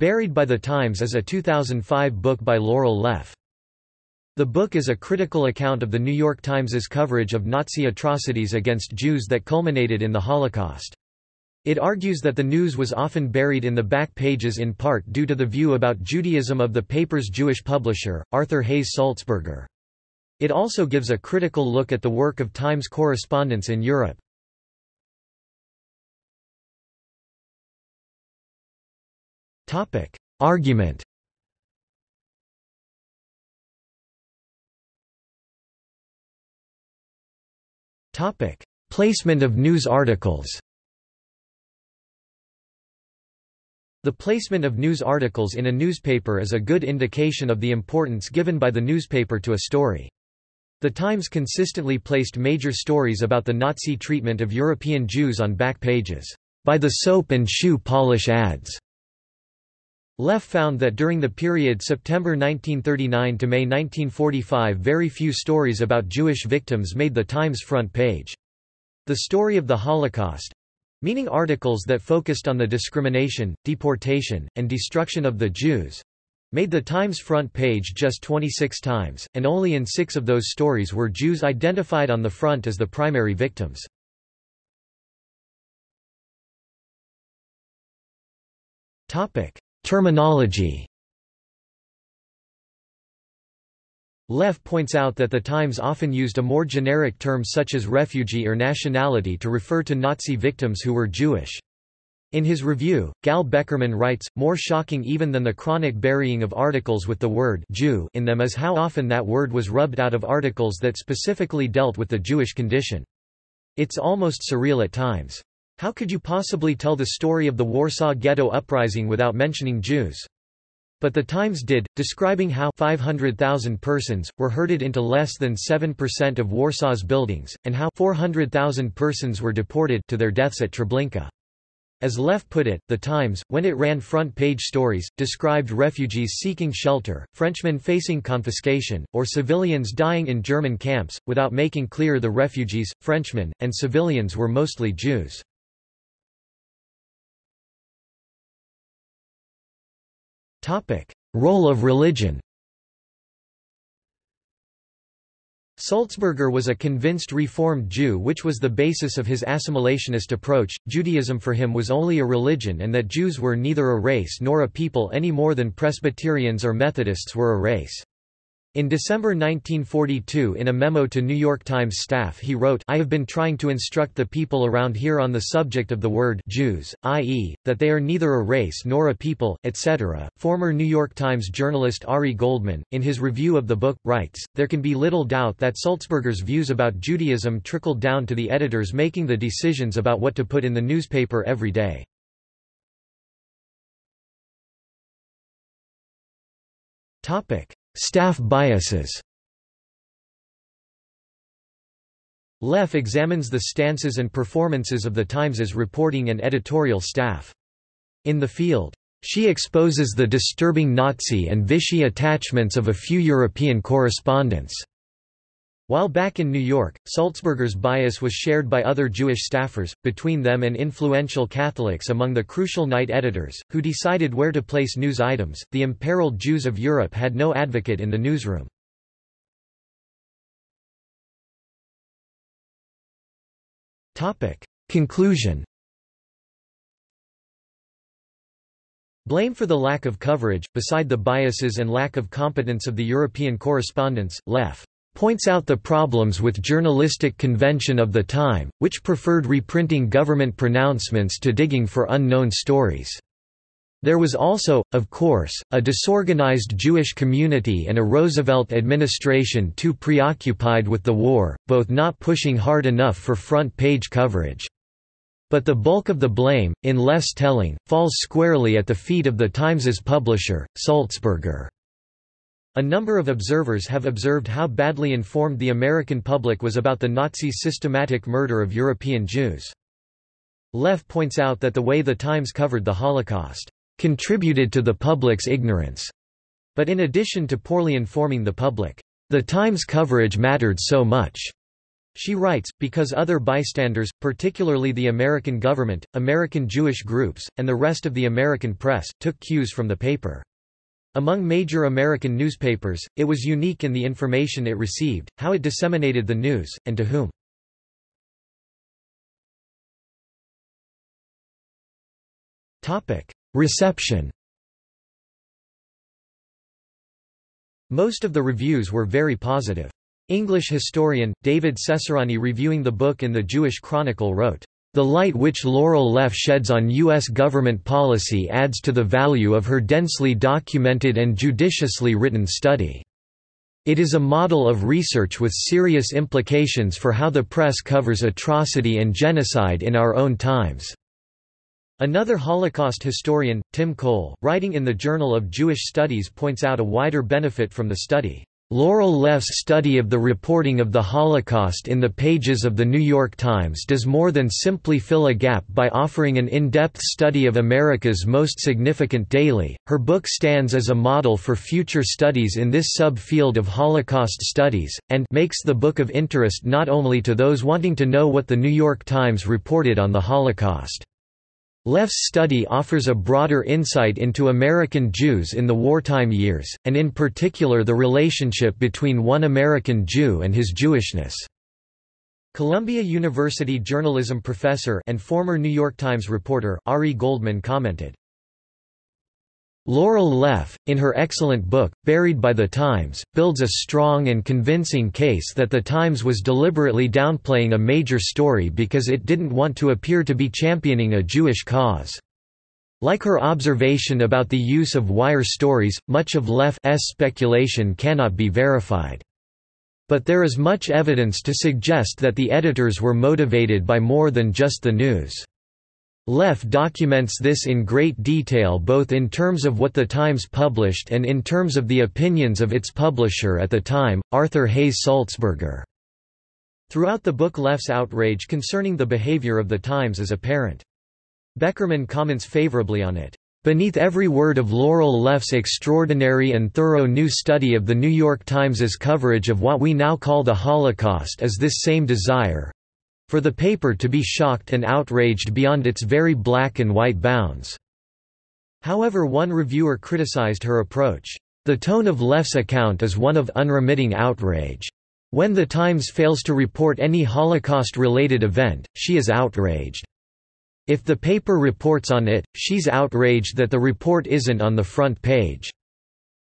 Buried by the Times is a 2005 book by Laurel Leff. The book is a critical account of The New York Times's coverage of Nazi atrocities against Jews that culminated in the Holocaust. It argues that the news was often buried in the back pages in part due to the view about Judaism of the paper's Jewish publisher, Arthur Hayes Sulzberger. It also gives a critical look at the work of Times correspondents in Europe. Argument. Topic: Placement of news articles. The placement of news articles in a newspaper is a good indication of the importance given by the newspaper to a story. The Times consistently placed major stories about the Nazi treatment of European Jews on back pages, by the soap and shoe polish ads. Leff found that during the period September 1939 to May 1945 very few stories about Jewish victims made the Times front page. The story of the Holocaust, meaning articles that focused on the discrimination, deportation, and destruction of the Jews made the Times front page just 26 times, and only in six of those stories were Jews identified on the front as the primary victims. Terminology Leff points out that the Times often used a more generic term such as refugee or nationality to refer to Nazi victims who were Jewish. In his review, Gal Beckerman writes, more shocking even than the chronic burying of articles with the word Jew in them is how often that word was rubbed out of articles that specifically dealt with the Jewish condition. It's almost surreal at times. How could you possibly tell the story of the Warsaw Ghetto Uprising without mentioning Jews? But the Times did, describing how 500,000 persons, were herded into less than 7% of Warsaw's buildings, and how 400,000 persons were deported to their deaths at Treblinka. As Leff put it, The Times, when it ran front-page stories, described refugees seeking shelter, Frenchmen facing confiscation, or civilians dying in German camps, without making clear the refugees, Frenchmen, and civilians were mostly Jews. Role of religion Sulzberger was a convinced Reformed Jew which was the basis of his assimilationist approach. Judaism for him was only a religion and that Jews were neither a race nor a people any more than Presbyterians or Methodists were a race. In December 1942 in a memo to New York Times staff he wrote I have been trying to instruct the people around here on the subject of the word Jews, i.e., that they are neither a race nor a people, etc. Former New York Times journalist Ari Goldman, in his review of the book, writes, There can be little doubt that Sulzberger's views about Judaism trickled down to the editors making the decisions about what to put in the newspaper every day. Topic Staff biases Leff examines the stances and performances of the Times's reporting and editorial staff. In the field, she exposes the disturbing Nazi and Vichy attachments of a few European correspondents. While back in New York, Sulzberger's bias was shared by other Jewish staffers, between them and influential Catholics among the crucial night editors, who decided where to place news items. The imperiled Jews of Europe had no advocate in the newsroom. Conclusion Blame for the lack of coverage, beside the biases and lack of competence of the European correspondents, Leff points out the problems with journalistic convention of the time, which preferred reprinting government pronouncements to digging for unknown stories. There was also, of course, a disorganized Jewish community and a Roosevelt administration too preoccupied with the war, both not pushing hard enough for front-page coverage. But the bulk of the blame, in Leff's telling, falls squarely at the feet of the Times's publisher, Sulzberger. A number of observers have observed how badly informed the American public was about the Nazi systematic murder of European Jews. Leff points out that the way the Times covered the Holocaust contributed to the public's ignorance. But in addition to poorly informing the public, the Times coverage mattered so much She writes, because other bystanders, particularly the American government, American Jewish groups, and the rest of the American press, took cues from the paper. Among major American newspapers, it was unique in the information it received, how it disseminated the news, and to whom. Reception Most of the reviews were very positive. English historian, David Cesarani reviewing the book in the Jewish Chronicle wrote, "...the light which Laurel Leff sheds on U.S. government policy adds to the value of her densely documented and judiciously written study. It is a model of research with serious implications for how the press covers atrocity and genocide in our own times." Another Holocaust historian, Tim Cole, writing in the Journal of Jewish Studies points out a wider benefit from the study. Laurel Leff's study of the reporting of the Holocaust in the pages of The New York Times does more than simply fill a gap by offering an in-depth study of America's most significant daily. Her book stands as a model for future studies in this sub-field of Holocaust studies, and makes the book of interest not only to those wanting to know what The New York Times reported on the Holocaust. Leff's study offers a broader insight into American Jews in the wartime years, and in particular the relationship between one American Jew and his Jewishness. Columbia University journalism professor and former New York Times reporter, Ari Goldman commented, Laurel Leff, in her excellent book, Buried by the Times, builds a strong and convincing case that the Times was deliberately downplaying a major story because it didn't want to appear to be championing a Jewish cause. Like her observation about the use of wire stories, much of Leff's speculation cannot be verified. But there is much evidence to suggest that the editors were motivated by more than just the news. Leff documents this in great detail both in terms of what the Times published and in terms of the opinions of its publisher at the time, Arthur Hayes Sulzberger. Throughout the book Leff's outrage concerning the behavior of the Times is apparent. Beckerman comments favorably on it. Beneath every word of Laurel Leff's extraordinary and thorough new study of The New York Times's coverage of what we now call the Holocaust is this same desire, for the paper to be shocked and outraged beyond its very black and white bounds. However one reviewer criticized her approach. The tone of Leff's account is one of unremitting outrage. When the Times fails to report any Holocaust-related event, she is outraged. If the paper reports on it, she's outraged that the report isn't on the front page.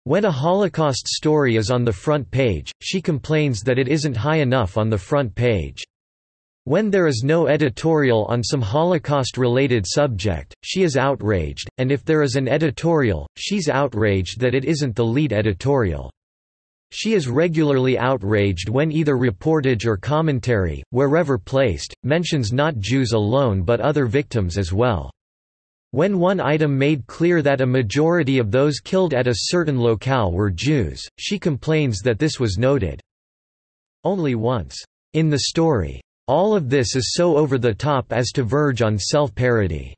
When a Holocaust story is on the front page, she complains that it isn't high enough on the front page. When there is no editorial on some Holocaust-related subject, she is outraged, and if there is an editorial, she's outraged that it isn't the lead editorial. She is regularly outraged when either reportage or commentary, wherever placed, mentions not Jews alone but other victims as well. When one item made clear that a majority of those killed at a certain locale were Jews, she complains that this was noted only once in the story. All of this is so over the top as to verge on self-parody.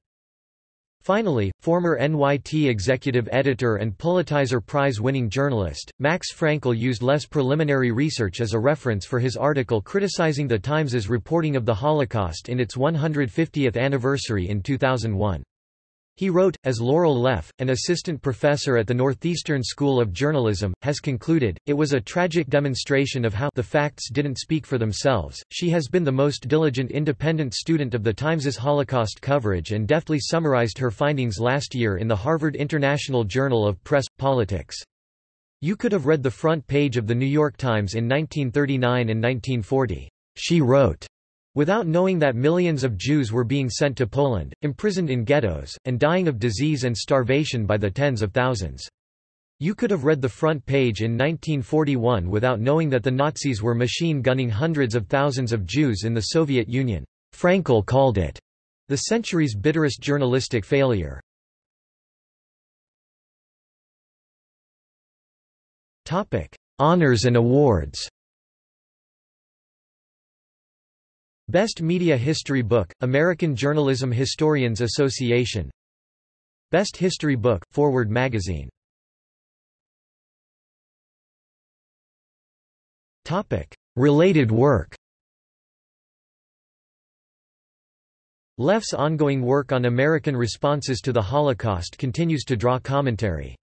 Finally, former NYT executive editor and Pulitzer Prize-winning journalist, Max Frankel used Leff's preliminary research as a reference for his article criticizing the Times's reporting of the Holocaust in its 150th anniversary in 2001. He wrote, as Laurel Leff, an assistant professor at the Northeastern School of Journalism, has concluded, it was a tragic demonstration of how the facts didn't speak for themselves. She has been the most diligent independent student of the Times's Holocaust coverage and deftly summarized her findings last year in the Harvard International Journal of Press, Politics. You could have read the front page of the New York Times in 1939 and 1940. She wrote. Without knowing that millions of Jews were being sent to Poland, imprisoned in ghettos, and dying of disease and starvation by the tens of thousands. You could have read the front page in 1941 without knowing that the Nazis were machine gunning hundreds of thousands of Jews in the Soviet Union. Frankel called it the century's bitterest journalistic failure. Honors and awards Best Media History Book, American Journalism Historians Association. Best History Book, Forward Magazine. Related work. Leff's ongoing work on American responses to the Holocaust continues to draw commentary.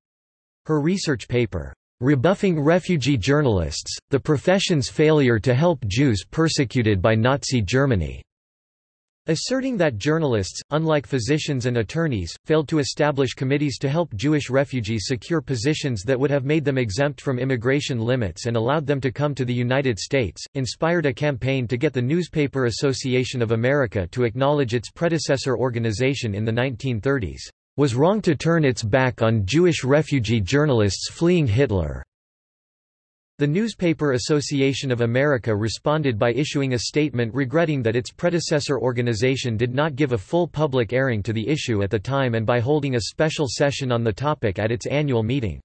Her research paper, "'Rebuffing Refugee Journalists, the Profession's Failure to Help Jews Persecuted by Nazi Germany' Asserting that journalists, unlike physicians and attorneys, failed to establish committees to help Jewish refugees secure positions that would have made them exempt from immigration limits and allowed them to come to the United States, inspired a campaign to get the Newspaper Association of America to acknowledge its predecessor organization in the 1930s, "...was wrong to turn its back on Jewish refugee journalists fleeing Hitler." The Newspaper Association of America responded by issuing a statement regretting that its predecessor organization did not give a full public airing to the issue at the time and by holding a special session on the topic at its annual meeting.